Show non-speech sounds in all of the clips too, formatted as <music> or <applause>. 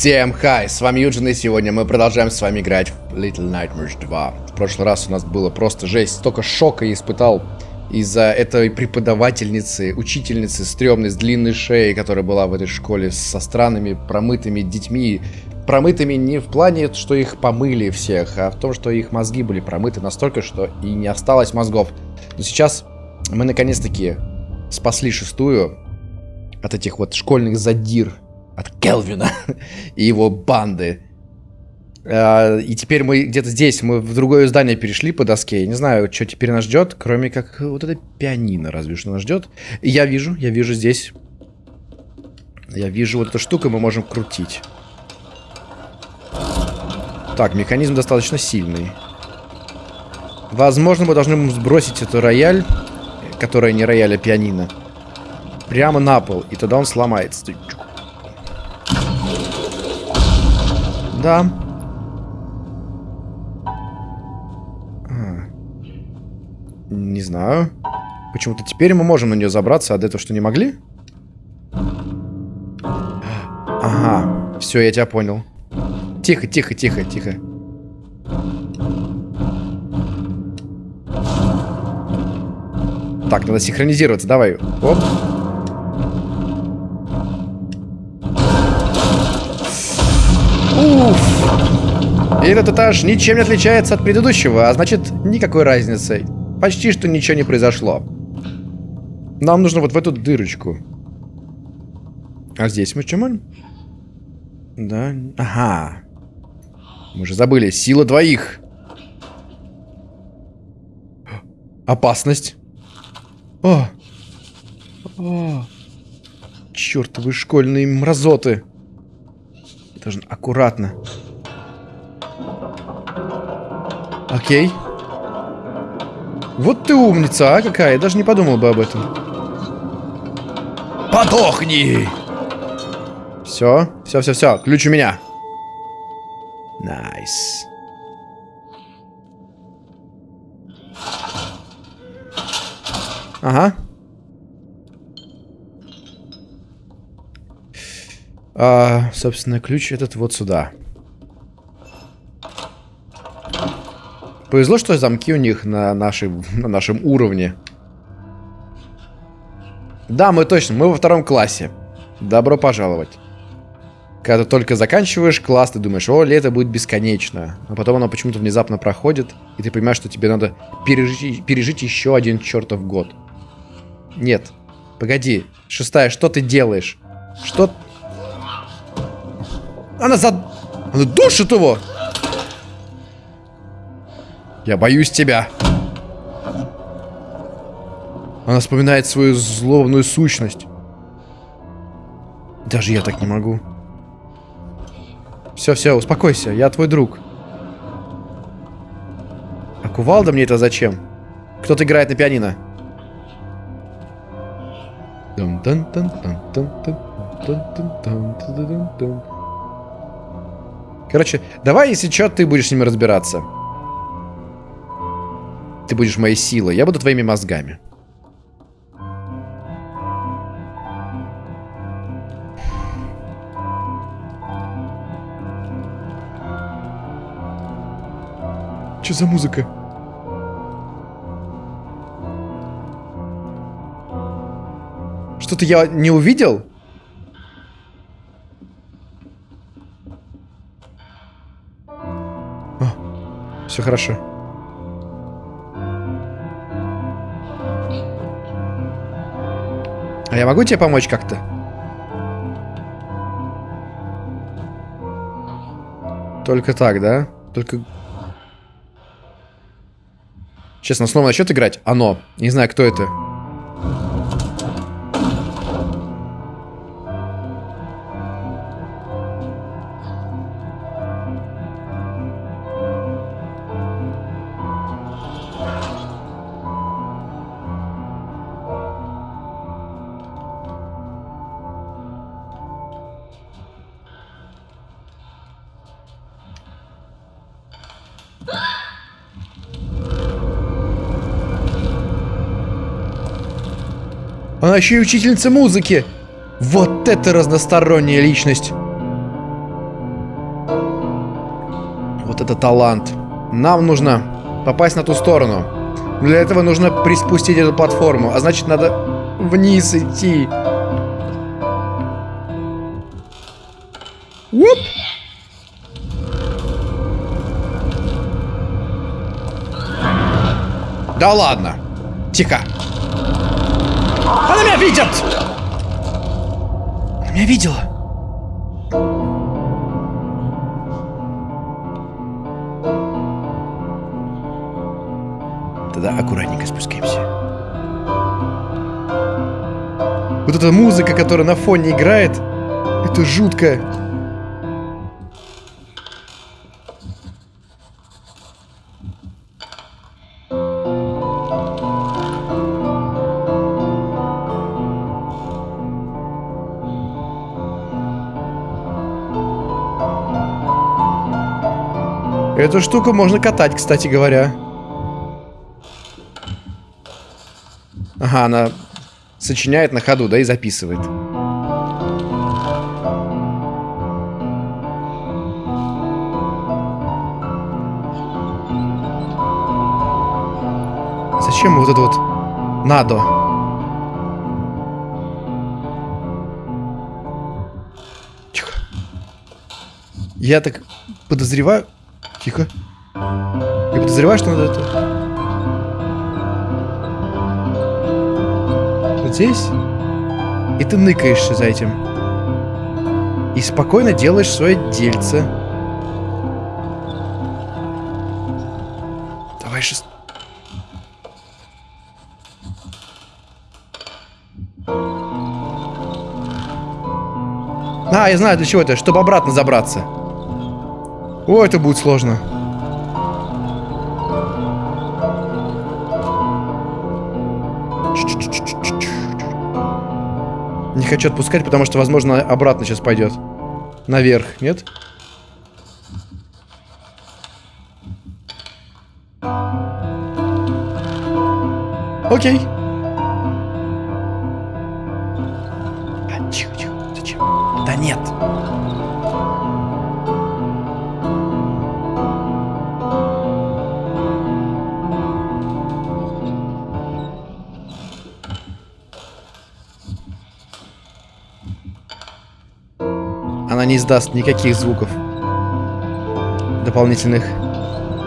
Всем хай, с вами Юджин, и сегодня мы продолжаем с вами играть в Little Nightmares 2. В прошлый раз у нас было просто жесть, столько шока я испытал из-за этой преподавательницы, учительницы стрёмной, с длинной шеей, которая была в этой школе, со странными промытыми детьми. Промытыми не в плане, что их помыли всех, а в том, что их мозги были промыты настолько, что и не осталось мозгов. Но сейчас мы наконец-таки спасли шестую от этих вот школьных задир, от Келвина <laughs> и его банды. А, и теперь мы где-то здесь, мы в другое здание перешли по доске. Я не знаю, что теперь нас ждет, кроме как вот это пианино, разве что нас ждет. И я вижу, я вижу здесь... Я вижу вот эту штуку, мы можем крутить. Так, механизм достаточно сильный. Возможно, мы должны сбросить эту рояль, которая не рояль, а пианино, прямо на пол, и тогда он сломается. Да. Не знаю. Почему-то теперь мы можем на нее забраться, а до этого что, не могли? Ага. Все, я тебя понял. Тихо, тихо, тихо, тихо. Так, надо синхронизироваться, давай. Оп. И этот этаж ничем не отличается от предыдущего, а значит, никакой разницы. Почти что ничего не произошло. Нам нужно вот в эту дырочку. А здесь мы можем? Да. Ага. Мы же забыли. Сила двоих. Опасность. О! О! Чёртовы школьные мразоты. Должен аккуратно. Окей. Вот ты умница, а какая? Я даже не подумал бы об этом. Подохни! Все, все, все, все. Ключ у меня. Nice. Ага. А, собственно, ключ этот вот сюда. Повезло, что замки у них на, нашей, на нашем уровне. Да, мы точно, мы во втором классе. Добро пожаловать. Когда ты только заканчиваешь класс, ты думаешь, о, лето будет бесконечно. А потом оно почему-то внезапно проходит, и ты понимаешь, что тебе надо пережить, пережить еще один чертов год. Нет. Погоди. Шестая, что ты делаешь? Что... Она за... Она душит его! Я боюсь тебя. Она вспоминает свою злобную сущность. Даже я так не могу. Все, все, успокойся, я твой друг. А кувалда мне это зачем? Кто-то играет на пианино. Короче, давай, если что, ты будешь с ними разбираться. Ты будешь моей силой, я буду твоими мозгами. Что за музыка? Что-то я не увидел? О, все хорошо. Я могу тебе помочь как-то? Только так, да? Только... Честно, снова начнет играть? Оно. Не знаю, кто это. Она еще и учительница музыки. Вот это разносторонняя личность. Это талант. Нам нужно попасть на ту сторону. Для этого нужно приспустить эту платформу. А значит, надо вниз идти. Уп! Да ладно. Тихо. Она меня видит! Она меня видела. Тогда аккуратненько спускаемся. Вот эта музыка, которая на фоне играет, это жутко. Эту штуку можно катать, кстати говоря. Ага, она сочиняет на ходу, да, и записывает. Зачем вот это вот надо? Тихо. Я так подозреваю... Тихо. Я подозреваю, что надо это... Вот здесь. И ты ныкаешься за этим. И спокойно делаешь свое дельце. Давай шест... А, я знаю, для чего это. Чтобы обратно забраться. О, это будет сложно. Не хочу отпускать, потому что, возможно, обратно сейчас пойдет. Наверх, нет? Окей. А, тихо, тихо. Зачем? Да нет. Она не издаст никаких звуков дополнительных.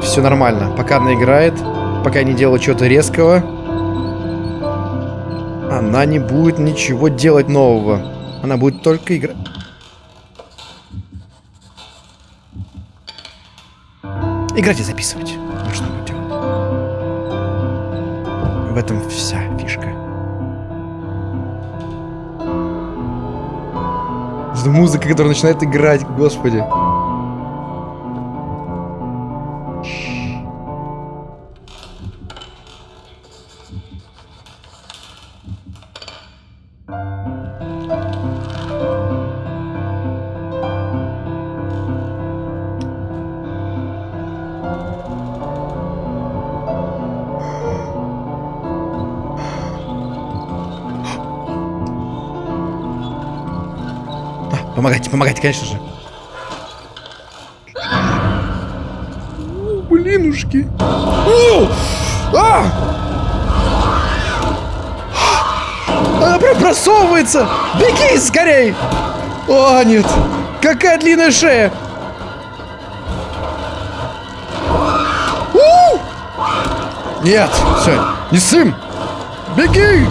Все нормально. Пока она играет, пока не делает чего-то резкого, она не будет ничего делать нового. Она будет только играть. Играть и записывать. Вот что будет делать. В этом вся музыка, которая начинает играть, господи. Помогайте, помогайте, конечно же. О, блинушки. О! А! Она прям просовывается! Беги скорей! О, нет! Какая длинная шея! У! Нет, все, не сым! Беги!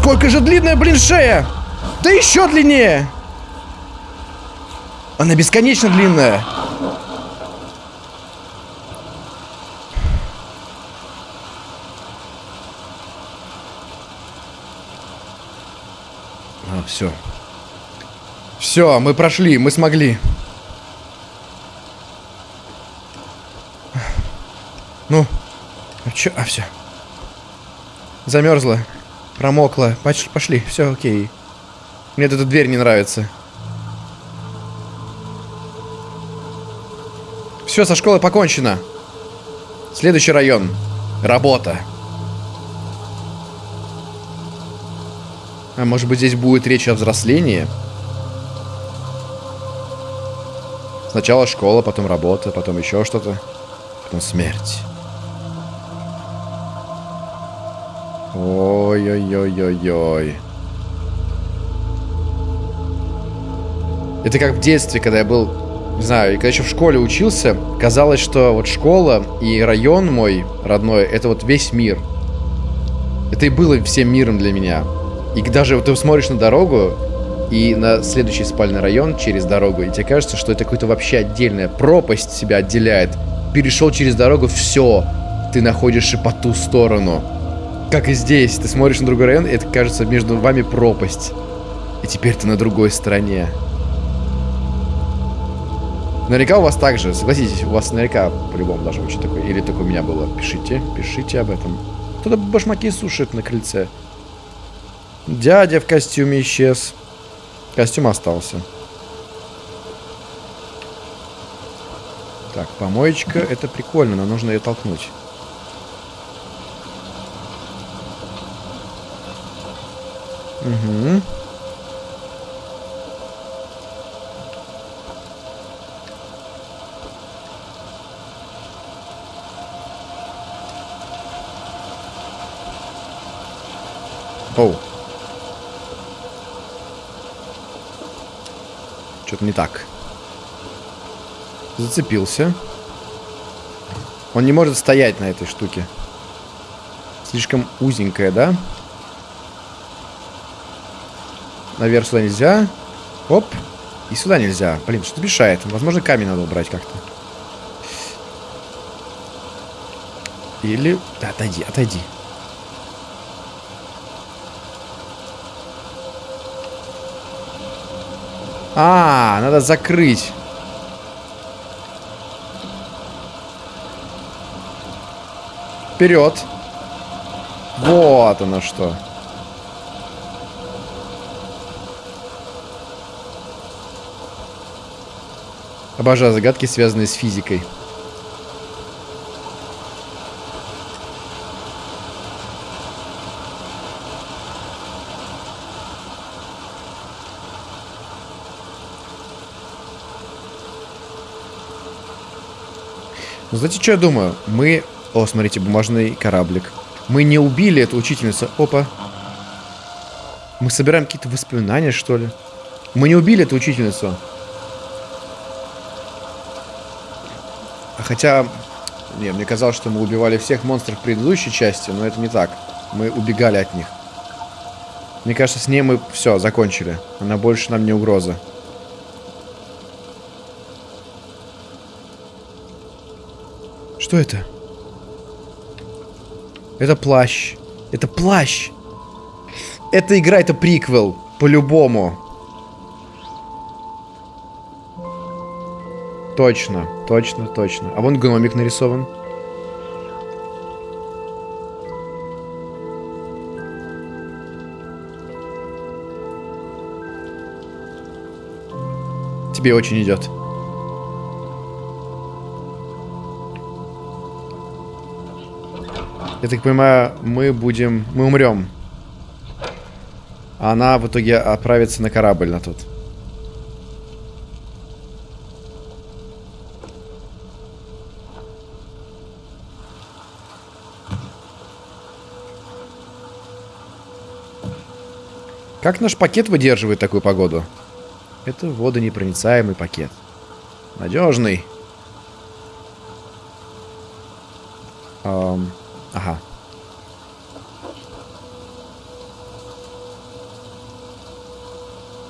Насколько же длинная, блин, шея! Да еще длиннее! Она бесконечно длинная. А, все. Все, мы прошли, мы смогли. Ну, а чё? А, все. Замерзла. Промокла. Пошли, пошли. все окей. Мне эта дверь не нравится. Все, со школой покончено. Следующий район. Работа. А может быть здесь будет речь о взрослении? Сначала школа, потом работа, потом еще что-то. Потом смерть. Ой-ой-ой-ой-ой. Это как в детстве, когда я был, не знаю, когда еще в школе учился, казалось, что вот школа и район мой родной, это вот весь мир. Это и было всем миром для меня. И даже вот ты смотришь на дорогу, и на следующий спальный район через дорогу, и тебе кажется, что это какая-то вообще отдельная пропасть себя отделяет. Перешел через дорогу, все, ты находишься по ту сторону. Как и здесь, ты смотришь на другой район, и это кажется между вами пропасть. И теперь ты на другой стороне. Наверняка у вас так же, согласитесь, у вас наверняка по-любому должно быть такое. Или только у меня было. Пишите, пишите об этом. Кто-то башмаки сушит на крыльце. Дядя в костюме исчез. Костюм остался. Так, помоечка, это прикольно, но нужно ее толкнуть. Угу. Оу. Что-то не так. Зацепился. Он не может стоять на этой штуке. Слишком узенькая, да? Наверх сюда нельзя. Оп. И сюда нельзя. Блин, что мешает? Возможно, камень надо убрать как-то. Или... Да, отойди, отойди. А, надо закрыть. Вперед. Вот оно что. Обожаю загадки, связанные с физикой. Ну, знаете, что я думаю? Мы... О, смотрите, бумажный кораблик. Мы не убили эту учительницу. Опа. Мы собираем какие-то воспоминания, что ли? Мы не убили эту учительницу. Хотя... Не, мне казалось, что мы убивали всех монстров в предыдущей части, но это не так. Мы убегали от них. Мне кажется, с ней мы все, закончили. Она больше нам не угроза. Что это? Это плащ. Это плащ. Эта игра, это приквел. По-любому. Точно, точно, точно. А вон гномик нарисован. Тебе очень идет. Я так понимаю, мы будем... Мы умрем. А она в итоге отправится на корабль на тот. Как наш пакет выдерживает такую погоду? Это водонепроницаемый пакет. Надежный. Эм... Ага.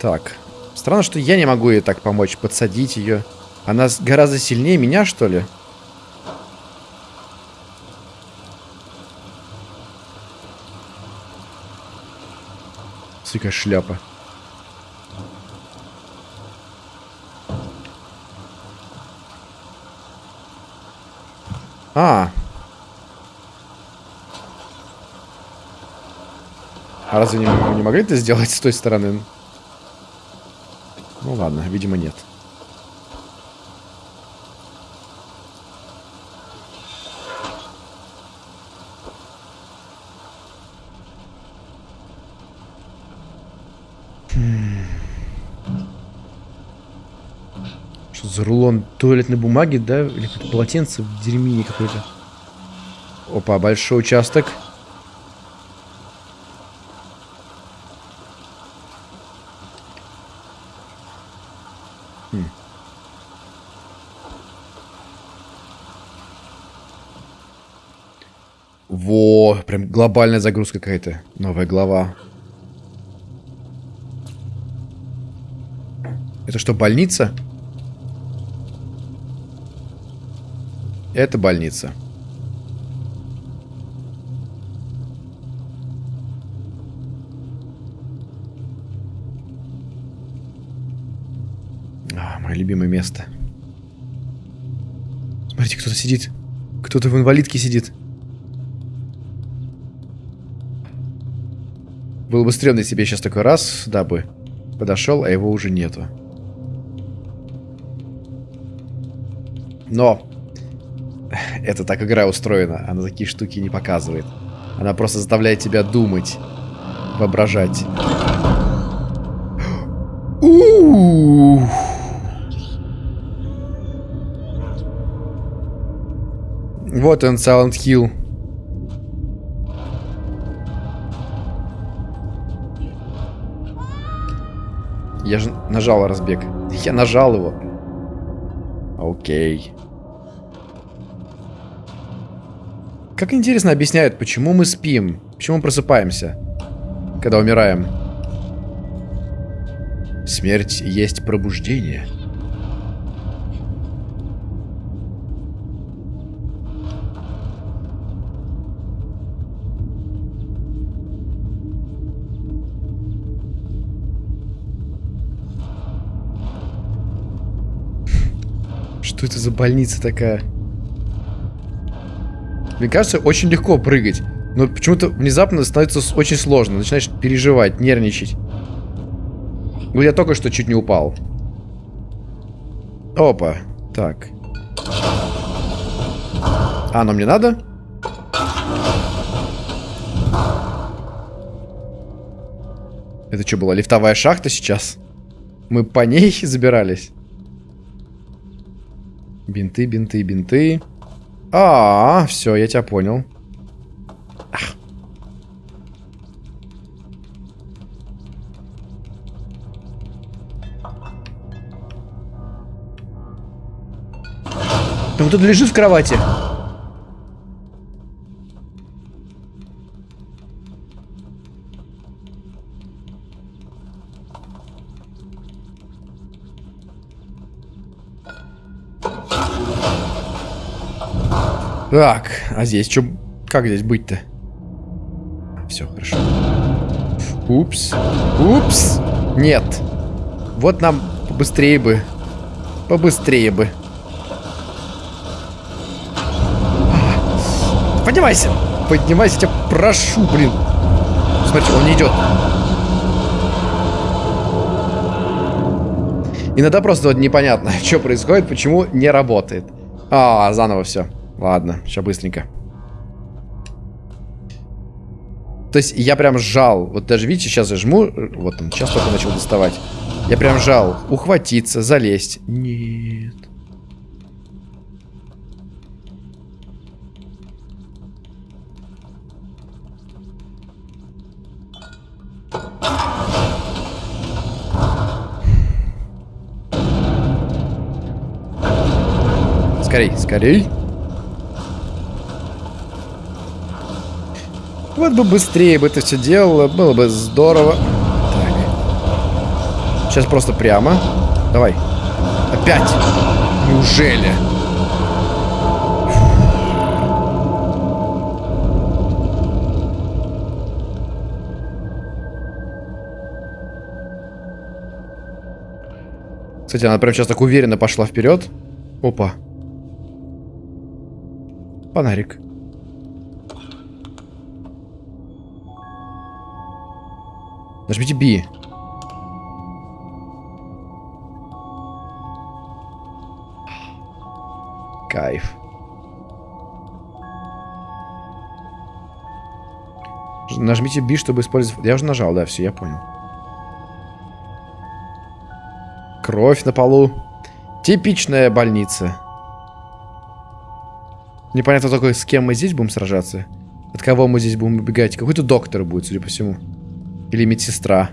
Так. Странно, что я не могу ей так помочь, подсадить ее. Она гораздо сильнее меня, что ли? Сука, шляпа. А, А разве не, не могли это сделать с той стороны? Ну ладно, видимо нет. Что за рулон туалетной бумаги, да? Или какое-то полотенце в дерьмине какой-то. Опа, большой участок. Хм. Во, прям глобальная загрузка какая-то. Новая глава. Это что, больница? Это больница. А, мое любимое место. Смотрите, кто-то сидит. Кто-то в инвалидке сидит. Было бы стрёмно, если бы я сейчас такой раз, да бы, подошел, а его уже нету. Но это так игра устроена. Она такие штуки не показывает. Она просто заставляет тебя думать, воображать. Вот он, Silent Hill. Я же нажал разбег. Я нажал его. Окей. Как интересно объясняют, почему мы спим, почему просыпаемся, когда умираем. Смерть есть пробуждение. Что это за больница такая? Мне кажется, очень легко прыгать. Но почему-то внезапно становится очень сложно. Начинаешь переживать, нервничать. Ну, я только что чуть не упал. Опа. Так. А, но мне надо? Это что, была лифтовая шахта сейчас? Мы по ней <laughs> забирались? Бинты, бинты, бинты. А, -а, -а все, я тебя понял. Ах. Там кто-то лежит в кровати. Так, а здесь что? Как здесь быть-то? Все, хорошо. Упс. Упс. Нет. Вот нам побыстрее бы. Побыстрее бы. Поднимайся. Поднимайся, тебя прошу, блин. Смотрите, он не идет. Иногда просто вот непонятно, <laughs> что происходит, почему не работает. А, заново все. Ладно, сейчас быстренько. То есть я прям сжал. Вот даже видите, сейчас я жму. Вот он, сейчас только начал доставать. Я прям жал. Ухватиться, залезть. Нет. Скорей, скорей. Вот бы быстрее бы это все делало, было бы здорово. Так. Сейчас просто прямо. Давай. Опять. Неужели? Кстати, она прям сейчас так уверенно пошла вперед. Опа. Фонарик. Нажмите B. Кайф. Нажмите B, чтобы использовать... Я уже нажал, да, все, я понял. Кровь на полу. Типичная больница. Непонятно только, с кем мы здесь будем сражаться. От кого мы здесь будем убегать. Какой-то доктор будет, судя по всему. Или медсестра.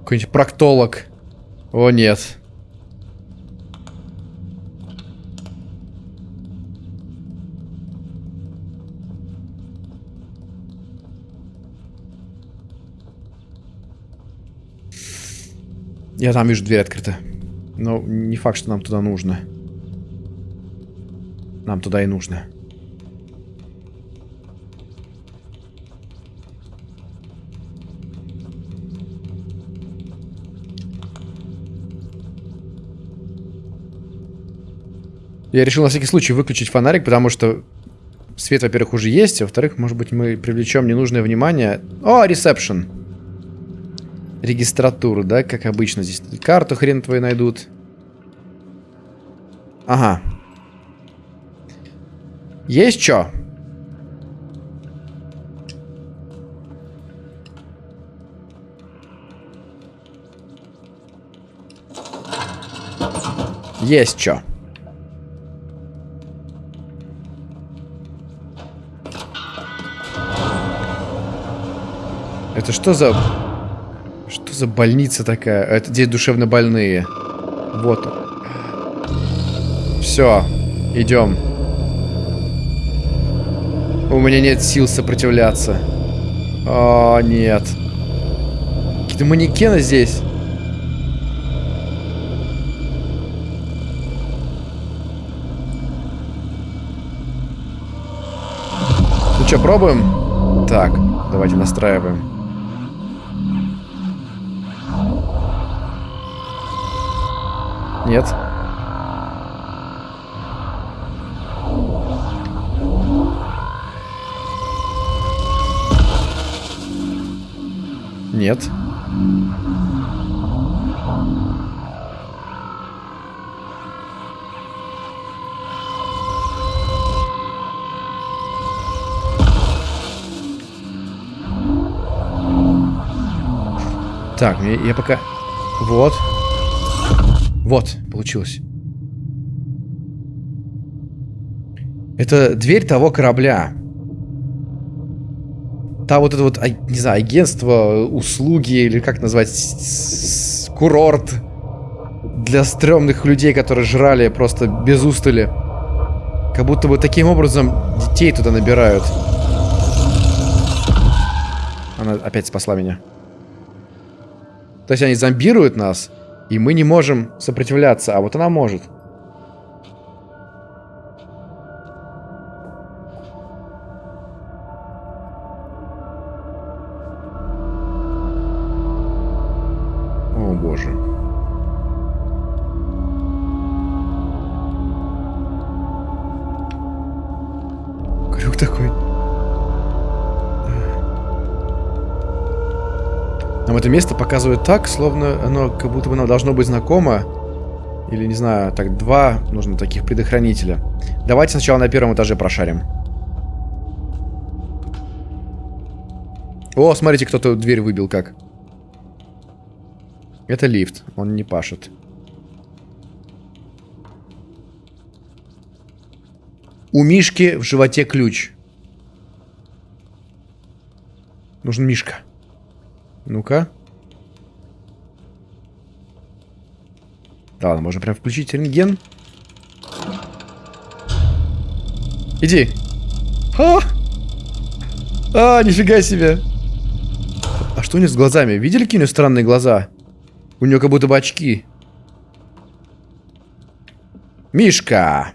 Какой-нибудь проктолог. О, нет. Я там вижу, дверь открыта. Но не факт, что нам туда нужно. Нам туда и нужно. Я решил на всякий случай выключить фонарик, потому что свет, во-первых, уже есть, а во-вторых, может быть, мы привлечем ненужное внимание. О, ресепшн регистратуру, да, как обычно. Здесь карту хрен твою найдут. Ага. Есть что? Есть что. Это что за за больница такая? Это здесь душевно больные. Вот Все, идем. У меня нет сил сопротивляться. О, нет. Какие-то манекены здесь. Ну что, пробуем? Так, давайте настраиваем. Нет. Нет. Так, я, пока... Вот. Вот, получилось. Это дверь того корабля. Та вот это вот, а, не знаю, агентство, услуги, или как назвать, курорт для стрёмных людей, которые жрали просто без устали. Как будто бы таким образом детей туда набирают. Она опять спасла меня. То есть они зомбируют нас, и мы не можем сопротивляться, а вот она может. Показывают так, словно оно как будто бы нам должно быть знакомо. Или, не знаю, так, два нужно таких предохранителя. Давайте сначала на первом этаже прошарим. О, смотрите, кто-то дверь выбил как. Это лифт, он не пашет. У Мишки в животе ключ. Нужен Мишка. Ну-ка. Да ладно, можно прям включить рентген. Иди. А! А, нифига себе. А что у него с глазами? Видели, какие у него странные глаза? У него как будто бы очки. Мишка!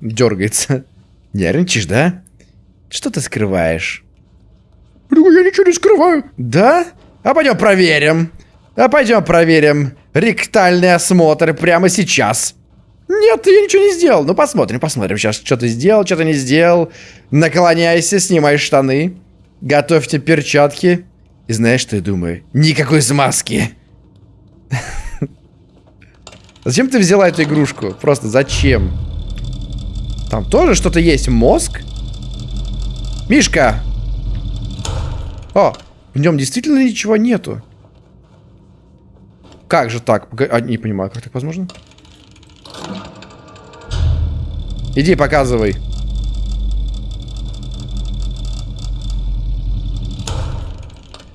Дергается. <laughs> Нервничаешь, да? Что ты скрываешь? Я ничего не скрываю. Да? А пойдем проверим. А пойдем проверим ректальный осмотр прямо сейчас. Нет, я ничего не сделал. Ну, посмотрим, посмотрим сейчас, что ты сделал, что ты не сделал. Наклоняйся, снимай штаны. Готовьте перчатки. И знаешь, что я думаю? Никакой смазки. <laughs> Зачем ты взяла эту игрушку? Просто зачем? Там тоже что-то есть. Мозг? Мишка! О, в нем действительно ничего нету. Как же так? А, не понимаю, как так возможно? Иди, показывай.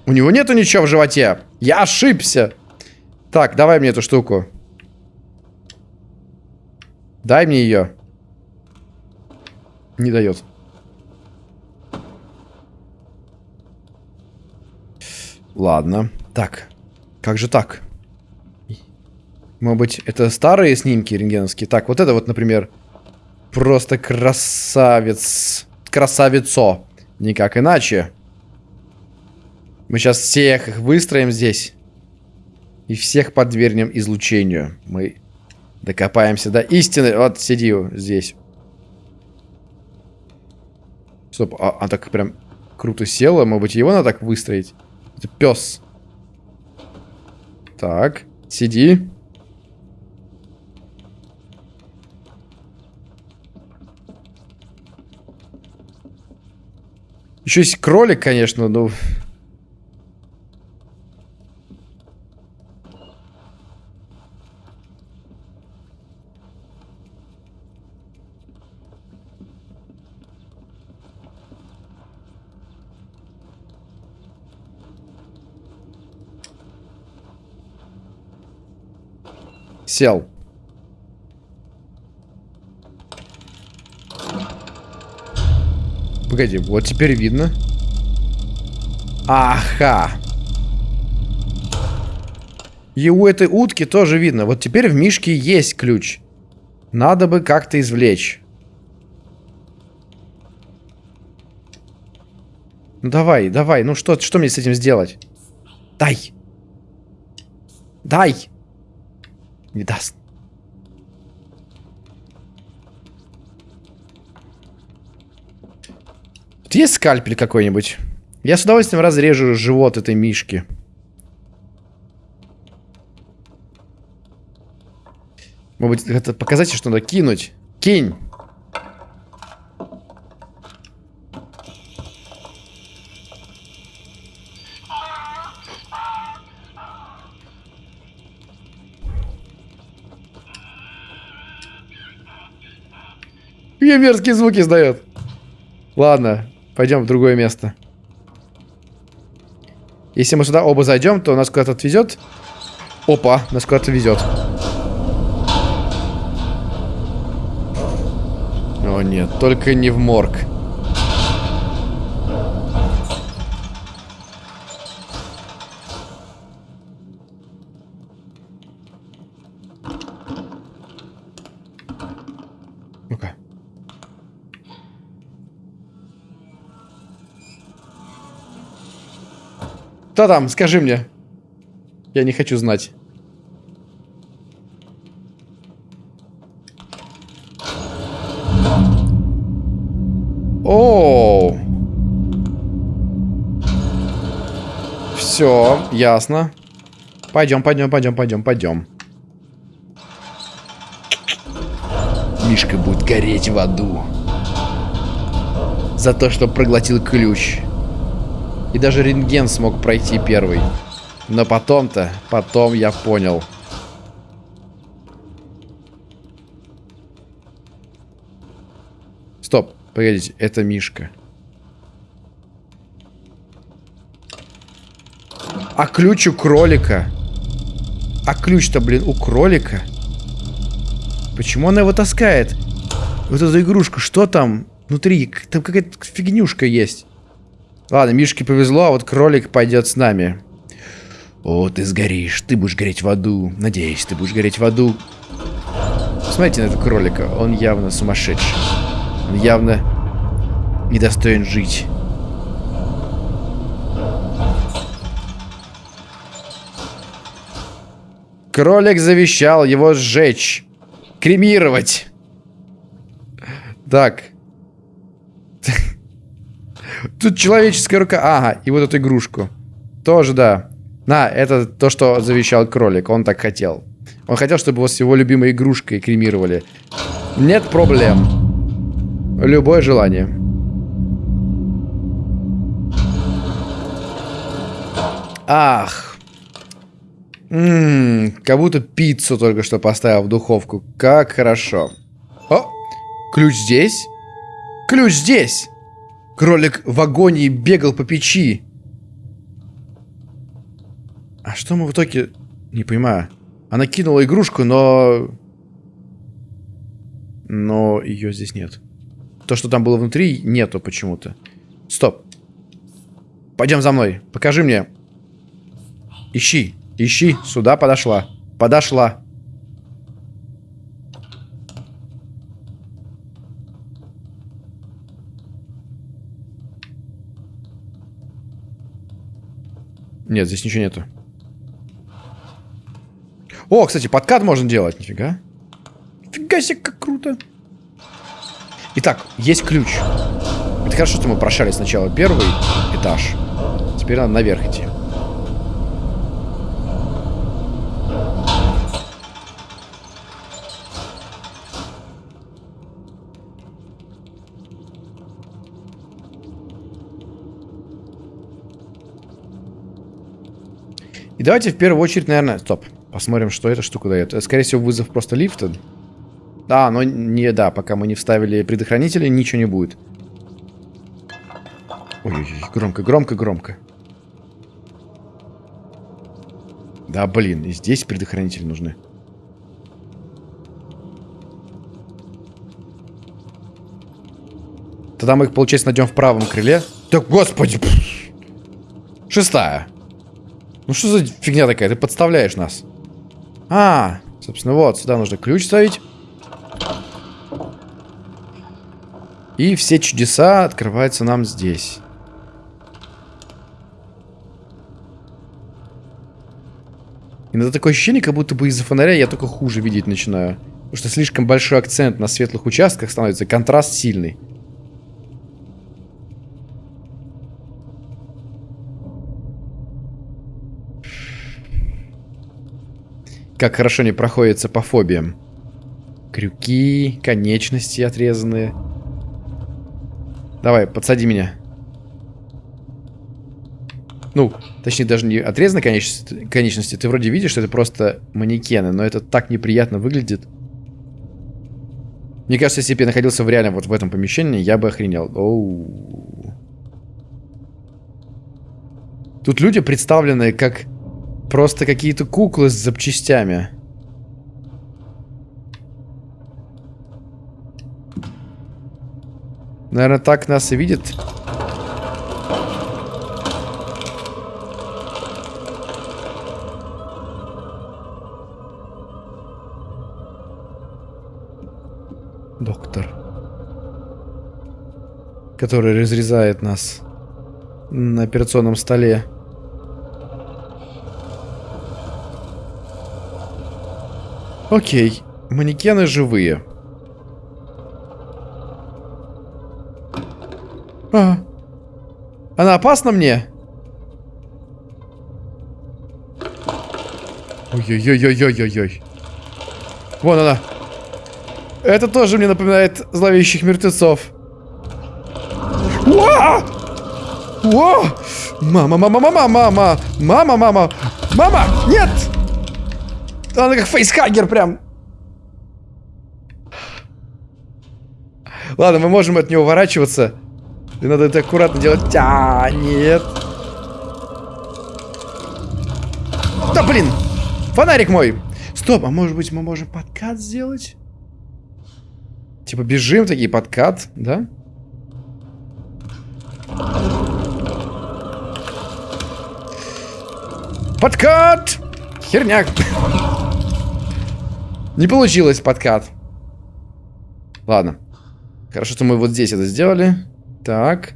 У него нету ничего в животе. Я ошибся. Так, давай мне эту штуку. Дай мне ее. Не дает. Ладно. Так. Как же так? Может быть, это старые снимки рентгеновские? Так, вот это вот, например, просто красавец. Красавицо. Никак иначе. Мы сейчас всех их выстроим здесь. И всех подвергнем излучению. Мы докопаемся до истины. Вот, сиди здесь. Стоп, а, а так прям круто села. Может быть, его надо так выстроить? Это пес. Так, сиди. Еще есть кролик, конечно, но... Сел. Погоди, вот теперь видно. Ага. И у этой утки тоже видно. Вот теперь в мишке есть ключ. Надо бы как-то извлечь. Ну давай, давай. Ну что, что мне с этим сделать? Дай. Дай. Не даст. Есть скальпель какой-нибудь? Я с удовольствием разрежу живот этой мишки. Может быть, это показать, что надо кинуть. Кинь! Какие мерзкие звуки издает. Ладно, пойдем в другое место. Если мы сюда оба зайдем, то нас куда-то отвезет. Опа, нас куда-то везет. О нет, только не в морг. Кто там? Скажи мне. Я не хочу знать. О, Все, ясно. Пойдем, пойдем, пойдем, пойдем, пойдем. Мишка будет гореть в аду. За то, что проглотил ключ. И даже рентген смог пройти первый. Но потом-то, потом я понял. Стоп, погодите, это Мишка. А ключ у кролика? А ключ-то, блин, у кролика? Почему она его таскает? Вот эта игрушка, что там внутри? Там какая-то фигнюшка есть. Ладно, Мишке повезло, а вот кролик пойдет с нами. О, ты сгоришь, ты будешь гореть в аду. Надеюсь, ты будешь гореть в аду. Смотрите на этого кролика, он явно сумасшедший. Он явно недостоин жить. Кролик завещал его сжечь. Кремировать. Так. <laughs> Тут человеческая рука. Ага, и вот эту игрушку. Тоже, да. На, это то, что завещал кролик. Он так хотел. Он хотел, чтобы его с его любимой игрушкой кремировали. Нет проблем. Любое желание. Ах. Ммм, как будто пиццу только что поставил в духовку. Как хорошо. О, ключ здесь. Ключ здесь. Кролик в агонии бегал по печи. А что мы в итоге... Не понимаю. Она кинула игрушку, но... Но ее здесь нет. То, что там было внутри, нету почему-то. Стоп. Пойдем за мной. Покажи мне. Ищи. Ищи. Сюда подошла. Подошла. Нет, здесь ничего нету. О, кстати, подкат можно делать. Нифига. Нифига себе, как круто. Итак, есть ключ. Это хорошо, что мы прошали сначала первый этаж. Теперь надо наверх идти. И давайте в первую очередь, наверное... Стоп. Посмотрим, что эта штука дает. Это, скорее всего, вызов просто лифта. Да, но не, да, пока мы не вставили предохранители, ничего не будет. Ой-ой-ой, громко, громко, громко. Да, блин, и здесь предохранители нужны. Тогда мы их, получается, найдем в правом крыле. Да, господи! Шестая. Ну что за фигня такая? Ты подставляешь нас. А, собственно, вот, сюда нужно ключ ставить. И все чудеса открываются нам здесь. Иногда такое ощущение, как будто бы из-за фонаря я только хуже видеть начинаю. Потому что слишком большой акцент на светлых участках становится, контраст сильный. Как хорошо не проходится по фобиям. Крюки, конечности отрезанные. Давай, подсади меня. Ну, точнее, даже не отрезаны конечности, конечности. Ты вроде видишь, что это просто манекены, но это так неприятно выглядит. Мне кажется, если бы я находился в реально вот в этом помещении, я бы охренел. Оу. Тут люди представлены как просто какие-то куклы с запчастями. Наверное, так нас и видит. Доктор. Который разрезает нас на операционном столе. Окей, манекены живые. А. Она опасна мне? Ой-ой-ой-ой-ой-ой-ой. Вон она. Это тоже мне напоминает зловещих мертвецов. Уа! Уа! Мама, мама, мама, мама, мама, мама, мама, нет! Она как фейсхагер прям. Ладно, мы можем от него уворачиваться. И надо это аккуратно делать. А, нет. Да блин! Фонарик мой! Стоп, а может быть мы можем подкат сделать? Типа бежим, такие подкат, да? Подкат! Херня. Не получилось подкат. Ладно. Хорошо, что мы вот здесь это сделали. Так.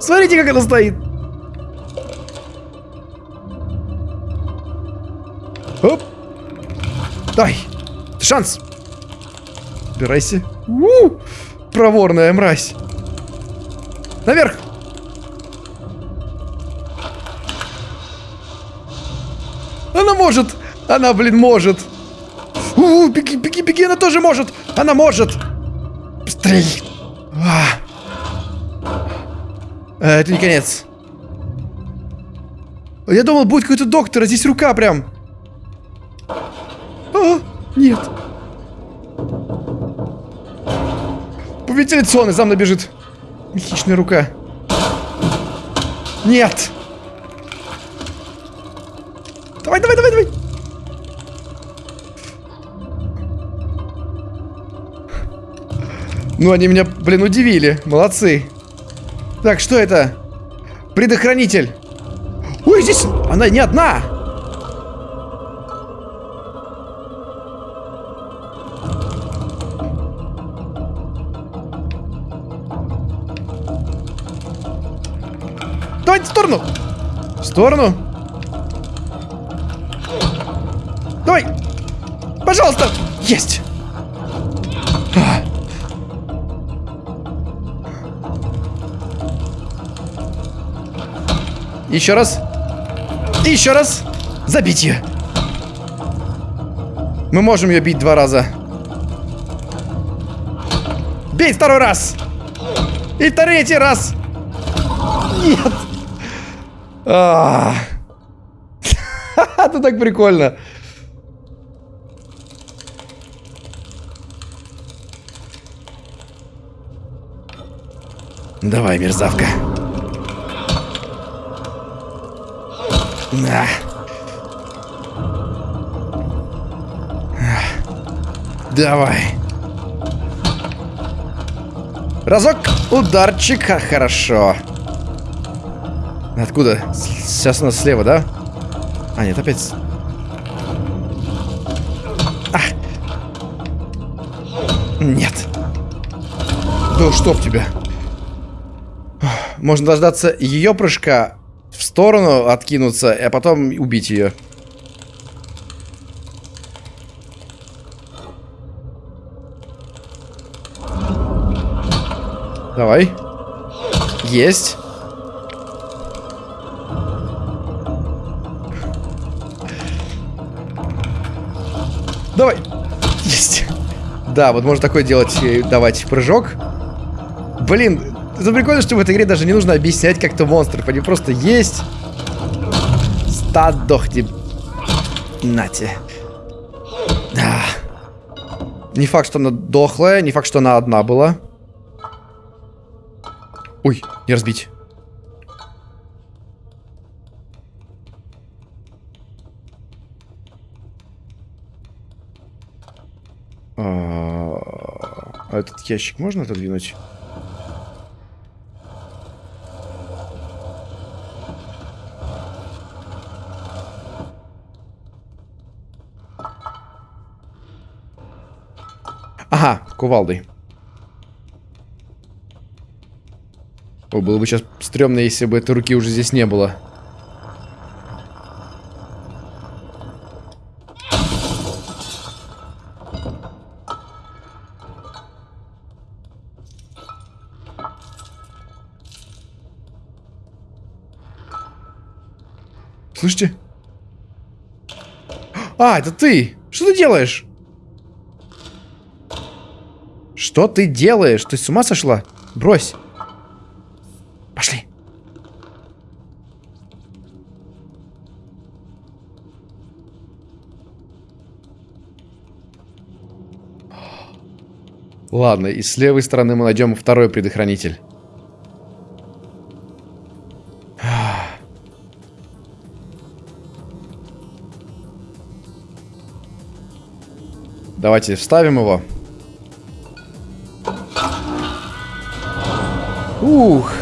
Смотрите, как это стоит. Оп. Дай. Шанс. Убирайся. У -у -у. Проворная мразь. Наверх. Она может. Она, блин, может. У, -у, беги, беги, беги, она тоже может. Она может. Быстрей. А. Э, это не конец. Я думал, будет какой-то доктор, а здесь рука прям. А, нет. По вентиляционной за мной бежит. Хищная рука. Нет. Ну, они меня, блин, удивили. Молодцы. Так, что это? Предохранитель. Ой, здесь она не одна. Давайте в сторону. В сторону. Давай. Пожалуйста. Есть. Еще раз. Еще раз. Забить ее. Мы можем ее бить два раза. Бей второй раз. И третий раз. Нет. А. <laughs> Это так прикольно. Давай, мерзавка. На. Давай. Разок. Ударчик. Хорошо. Откуда? Сейчас у нас слева, да? А, нет, опять... А! Нет. Да что в тебя? Можно дождаться ее прыжка, сторону откинуться, а потом убить ее. Давай. Есть. Давай. Есть. Да, вот можно такое делать, давать прыжок. Блин, это прикольно, что в этой игре даже не нужно объяснять как-то монстров. Они просто есть. Стадохни. Нате. Да. Не факт, что она дохлая, не факт, что она одна была. Ой, не разбить. А, а этот ящик можно отодвинуть? Ага, кувалдой. О, было бы сейчас стрёмно, если бы этой руки уже здесь не было. Слышите? А, это ты! Что ты делаешь? Что ты делаешь? Ты с ума сошла? Брось. Пошли. Ладно, и с левой стороны мы найдем второй предохранитель. Давайте вставим его. Ух.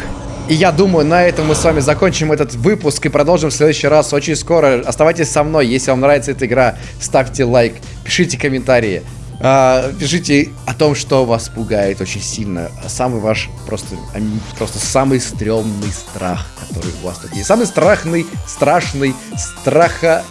И я думаю, на этом мы с вами закончим этот выпуск и продолжим в следующий раз очень скоро. Оставайтесь со мной, если вам нравится эта игра, ставьте лайк, пишите комментарии. Uh, пишите о том, что вас пугает очень сильно. Самый ваш просто, просто самый стрёмный страх, который у вас тут есть. Самый страшный, страшный, страха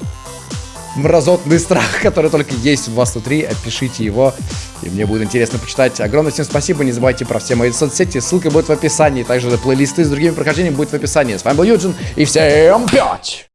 мразотный страх, который только есть у вас внутри. Опишите его, и мне будет интересно почитать. Огромное всем спасибо, не забывайте про все мои соцсети, ссылка будет в описании. Также плейлисты с другими прохождениями будет в описании. С вами был Юджин, и всем пять!